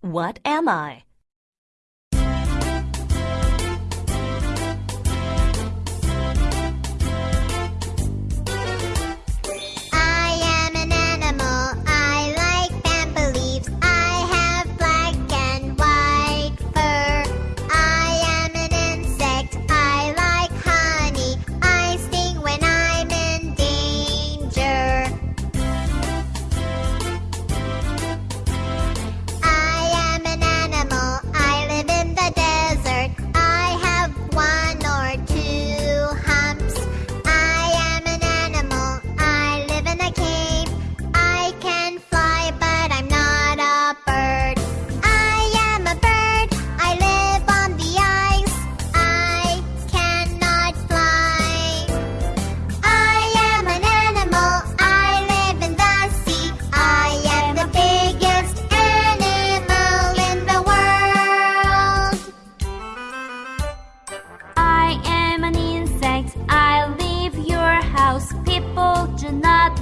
What am I?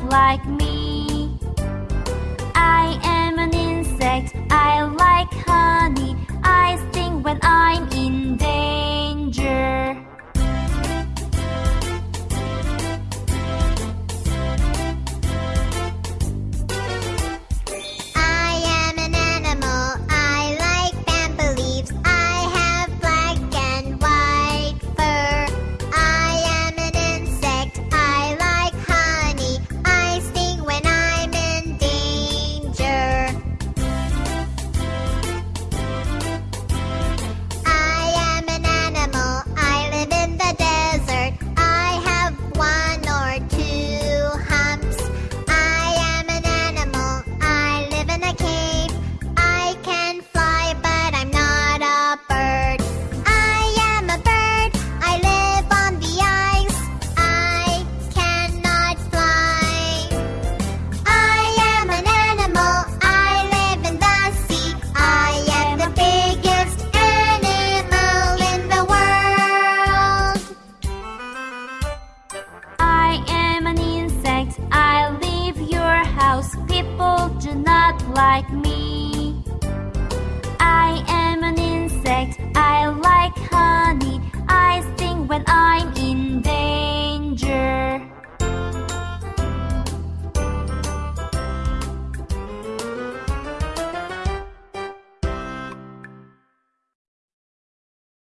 Like me. Do not like me.